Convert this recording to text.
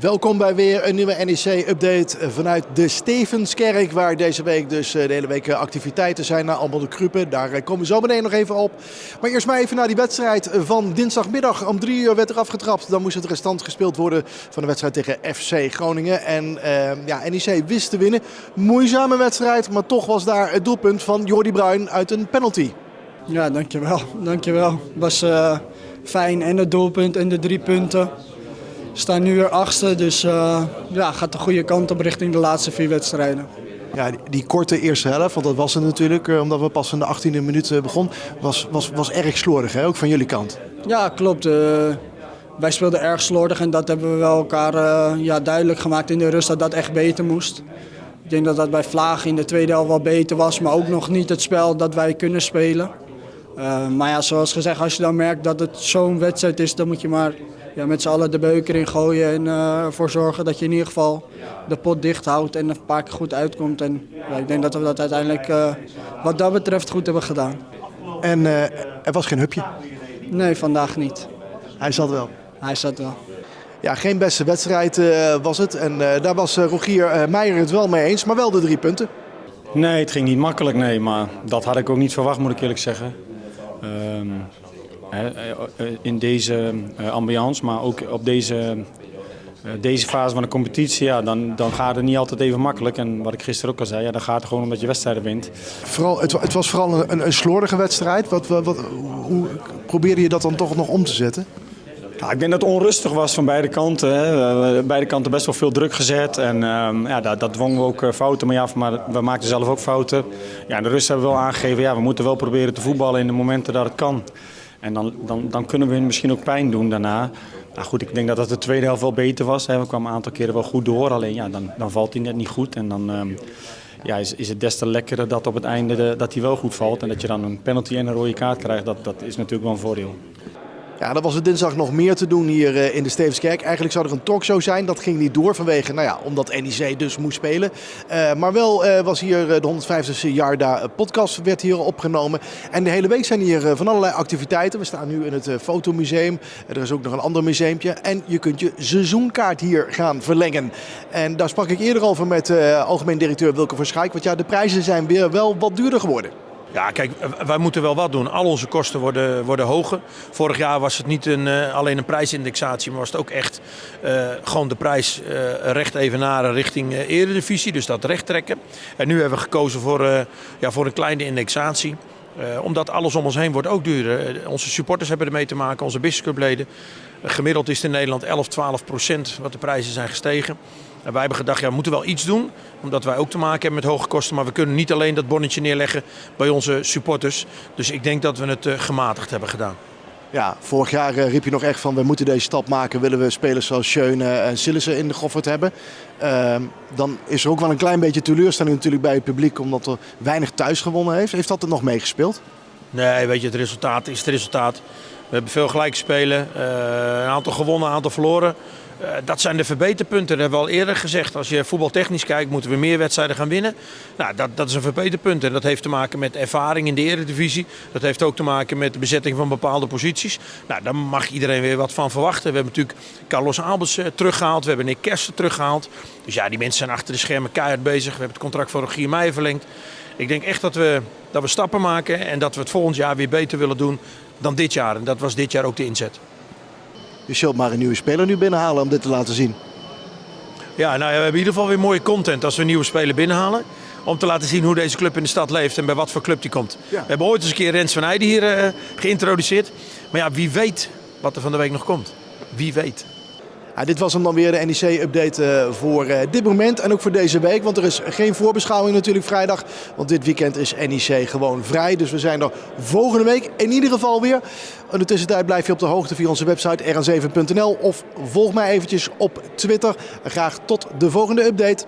Welkom bij weer een nieuwe NEC-update vanuit de Stevenskerk, waar deze week dus de hele week activiteiten zijn naar allemaal de Kruppen. Daar komen we zo meteen nog even op. Maar eerst maar even naar die wedstrijd van dinsdagmiddag. Om drie uur werd er afgetrapt. Dan moest het restant gespeeld worden van de wedstrijd tegen FC Groningen. En uh, ja, NEC wist te winnen. Moeizame wedstrijd, maar toch was daar het doelpunt van Jordi Bruin uit een penalty. Ja, dankjewel. Dankjewel. Het was fijn en het doelpunt en de drie punten. We staan nu weer achtste, dus uh, ja, gaat de goede kant op richting de laatste vier wedstrijden. Ja, die, die korte eerste helft, want dat was het natuurlijk, uh, omdat we pas in de 18e minuut begon, was, was, was erg slordig, hè? ook van jullie kant. Ja, klopt. wij speelden erg slordig en dat hebben we wel elkaar ja, duidelijk gemaakt in de rust dat dat echt beter moest. Ik denk dat dat bij Vlaag in de tweede helft wel beter was, maar ook nog niet het spel dat wij kunnen spelen. Uh, maar ja, zoals gezegd, als je dan merkt dat het zo'n wedstrijd is, dan moet je maar ja, met z'n allen de beuker in gooien en uh, ervoor zorgen dat je in ieder geval de pot dicht houdt en een paar keer goed uitkomt. En ja, ik denk dat we dat uiteindelijk uh, wat dat betreft goed hebben gedaan. En er was geen hupje? Nee, vandaag niet. Hij zat wel? Hij zat wel. Ja, geen beste wedstrijd was het. En daar was Rogier Meijer het wel mee eens, maar wel de drie punten. Nee, het ging niet makkelijk, nee. Maar dat had ik ook niet verwacht, moet ik eerlijk zeggen. Um, in deze ambiance, maar ook op deze, deze fase van de competitie, ja, dan, dan gaat het niet altijd even makkelijk. En wat ik gisteren ook al zei, ja, dan gaat het gewoon omdat je wedstrijden wint. Vooral, het, het was vooral een, een slordige wedstrijd. Wat, wat, wat, hoe probeerde je dat dan toch nog om te zetten? Ja, ik denk dat het onrustig was van beide kanten. Hè. Beide kanten best wel veel druk gezet. En um, ja, dat, dat dwongen we ook fouten mee af, maar we maakten zelf ook fouten. Ja, de rust hebben we wel aangegeven, ja, we moeten wel proberen te voetballen in de momenten dat het kan. En dan, dan, dan kunnen we hun misschien ook pijn doen daarna. Nou goed, ik denk dat dat de tweede helft wel beter was. Hè. We kwamen een aantal keren wel goed door, alleen ja, dan, dan valt hij net niet goed. En dan um, ja, is, is het des te lekkerder dat op het einde de, dat hij wel goed valt. En dat je dan een penalty en een rode kaart krijgt, dat, dat is natuurlijk wel een voordeel. Ja, dan was het dinsdag nog meer te doen hier in de Stevenskerk. Eigenlijk zou er een talkshow zijn. Dat ging niet door vanwege, nou ja, omdat NEC dus moest spelen. Uh, maar wel uh, was hier de 150ste Jarda podcast werd hier opgenomen. En de hele week zijn hier van allerlei activiteiten. We staan nu in het Fotomuseum. Er is ook nog een ander museumpje. En je kunt je seizoenkaart hier gaan verlengen. En daar sprak ik eerder over met algemeen directeur Wilke Verschijk. Want ja, de prijzen zijn weer wel wat duurder geworden. Ja, kijk, wij moeten wel wat doen. Al onze kosten worden, worden hoger. Vorig jaar was het niet een, uh, alleen een prijsindexatie, maar was het ook echt uh, gewoon de prijs uh, recht evenaren richting eredivisie. Dus dat recht trekken. En nu hebben we gekozen voor, ja, voor een kleine indexatie. omdat alles om ons heen wordt ook duurder. onze supporters hebben ermee te maken, onze businessclubleden. gemiddeld is het in Nederland 11, 12 procent wat de prijzen zijn gestegen. En wij hebben gedacht, ja, we moeten wel iets doen. Omdat wij ook te maken hebben met hoge kosten. Maar we kunnen niet alleen dat bonnetje neerleggen bij onze supporters. Dus ik denk dat we het uh, gematigd hebben gedaan. Ja, vorig jaar uh, riep je nog echt van we moeten deze stap maken. Willen we spelers zoals Schöne en Sillissen in de Goffert hebben. Uh, dan is er ook wel een klein beetje teleurstelling natuurlijk bij het publiek. Omdat er weinig thuis gewonnen heeft. Heeft dat er nog meegespeeld? Nee, weet je, het resultaat is het resultaat. We hebben veel gelijk spelen. Uh, een aantal gewonnen, een aantal verloren. Uh, dat zijn de verbeterpunten. Dat hebben we al eerder gezegd. Als je voetbaltechnisch kijkt, moeten we meer wedstrijden gaan winnen. Nou, dat, dat is een verbeterpunt. En dat heeft te maken met ervaring in de eredivisie. Dat heeft ook te maken met de bezetting van bepaalde posities. Nou, daar mag iedereen weer wat van verwachten. We hebben natuurlijk Carlos Albers uh, teruggehaald. We hebben Nick Kersten teruggehaald. Dus ja, die mensen zijn achter de schermen keihard bezig. We hebben het contract voor Rogier Meijer verlengd. Ik denk echt dat we, dat we stappen maken en dat we het volgend jaar weer beter willen doen dan dit jaar. En dat was dit jaar ook de inzet. Je zult maar een nieuwe speler nu binnenhalen om dit te laten zien. Ja, nou, we hebben in ieder geval weer mooie content als we een nieuwe speler binnenhalen. Om te laten zien hoe deze club in de stad leeft en bij wat voor club die komt. Ja. We hebben ooit eens een keer Rens van Heijden hier uh, geïntroduceerd. Maar ja, wie weet wat er van de week nog komt. Wie weet. Ja, dit was hem dan weer de NEC-update uh, voor uh, dit moment en ook voor deze week. Want er is geen voorbeschouwing natuurlijk vrijdag. Want dit weekend is NEC gewoon vrij. Dus we zijn er volgende week in ieder geval weer. In de tussentijd blijf je op de hoogte via onze website rn7.nl. Of volg mij eventjes op Twitter. Graag tot de volgende update.